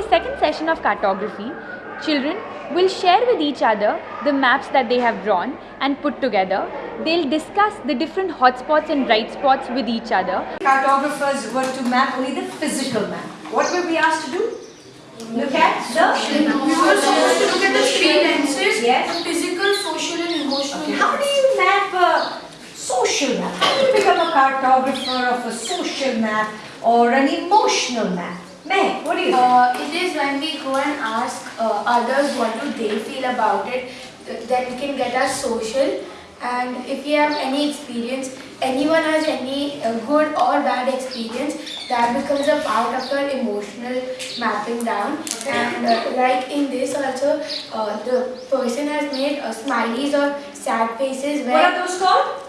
session of cartography, children will share with each other the maps that they have drawn and put together. They'll discuss the different hotspots and bright spots with each other. Cartographers were to map only the physical map. What were we asked to do? Look at the We were supposed to look at the three lenses, Yes. the physical, social and emotional. How do you map a social map? How do you become a cartographer of a social map or an emotional map? Meh, what do you think? Uh, it is when we go and ask uh, others what do they feel about it, th- then we can get our social. And if we have any experience, anyone has any uh, good or bad experience, that becomes a part of our emotional mapping down. And uh, like in this also, uh, the person has made uh, smileys or sad faces What are those called?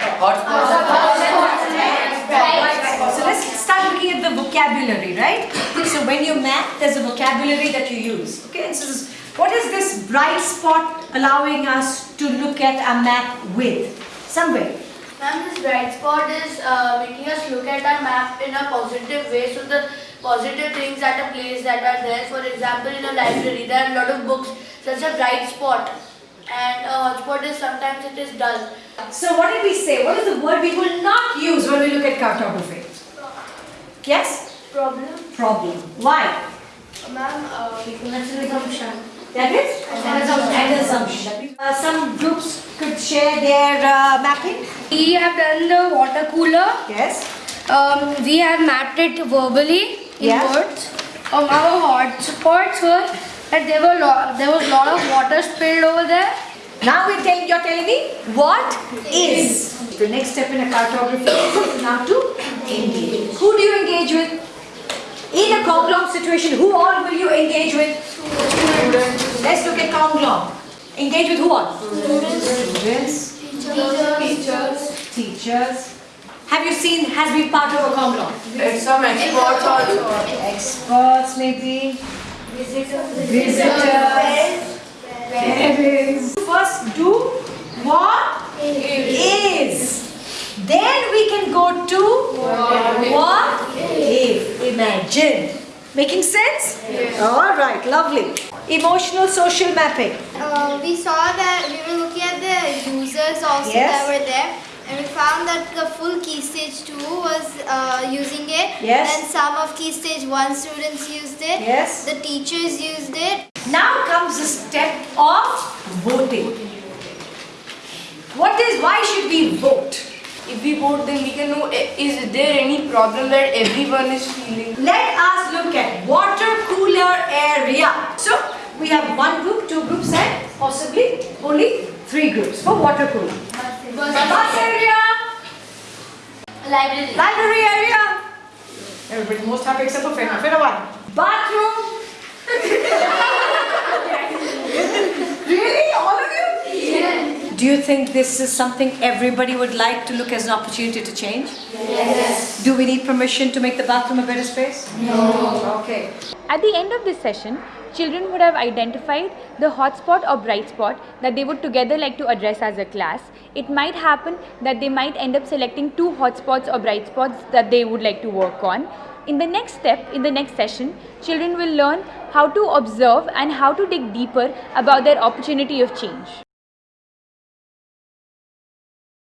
So let's start looking at the vocabulary, right? So when you map, there's a vocabulary that you use. Okay, and so this, what is this bright spot allowing us to look at a map with? Somewhere. Ma'am, this bright spot is uh, making us look at our map in a positive way. So the positive things at a place that are there. For example, in a library, there are a lot of books. Such a bright spot. And a hotspot is sometimes it is dull. So what did we say? What is the word we will not use when we look at cartography? Yes? Problem? Problem. Why? Ma'am, uh, that's an assumption. That is? An assumption. Uh, some groups could share their uh, mapping. We have done the water cooler. Yes. Um, we have mapped it verbally in Yeah. words. Um, our hotspots were that there were lo- there was a lot of water spilled over there. Now we're telling, you're telling me what is. The next step in a cartography is now to engage. Who do you engage with? In a Konglom situation, who all will you engage with? Students. Let's look at Konglom. Engage with who all? Students. Students. Teachers. Teachers. Teachers. Have you seen, has been part of a Konglom? And some experts also. Experts maybe. Visitors. Visitors. Parents. First do what is. Then we can go to what if. Imagine. Making sense? Yes. All right, lovely. Emotional social mapping. Uh, we saw that we were looking at the users also Yes. that were there and we found that the full key stage 2 was uh, using it Yes. and some of key stage 1 students used it Yes. the teachers used it Now comes the step of voting. What is, why should we vote? If we vote, then we can know eh, is there any problem that everyone is feeling. Let us look at water cooler area. So we have one group, two groups and possibly only three groups for water cooler. Library. library area. Everybody most happy except for Fena. Fena one. Bathroom. really? All of you? Yes. Do you think this is something everybody would like to look as an opportunity to change? Yes. Do we need permission to make the bathroom a better space? No. Okay. At the end of this session, children would have identified the hotspot or bright spot that they would together like to address as a class. It might happen that they might end up selecting two hotspots or bright spots that they would like to work on. In the next step, in the next session, children will learn how to observe and how to dig deeper about their opportunity of change.